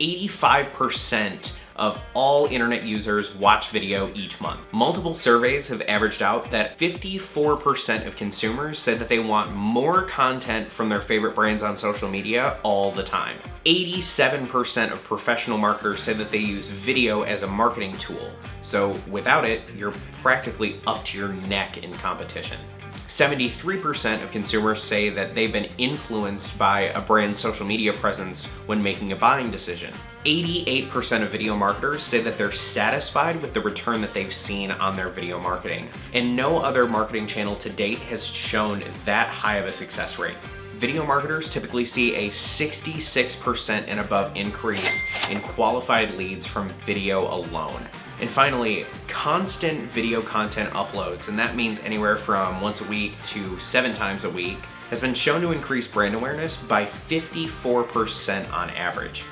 85% of all internet users watch video each month. Multiple surveys have averaged out that 54% of consumers said that they want more content from their favorite brands on social media all the time. 87% of professional marketers said that they use video as a marketing tool. So without it, you're practically up to your neck in competition. 73% of consumers say that they've been influenced by a brand's social media presence when making a buying decision. 88% of video marketers say that they're satisfied with the return that they've seen on their video marketing. And no other marketing channel to date has shown that high of a success rate. Video marketers typically see a 66% and above increase in qualified leads from video alone. And finally, constant video content uploads, and that means anywhere from once a week to seven times a week, has been shown to increase brand awareness by 54% on average.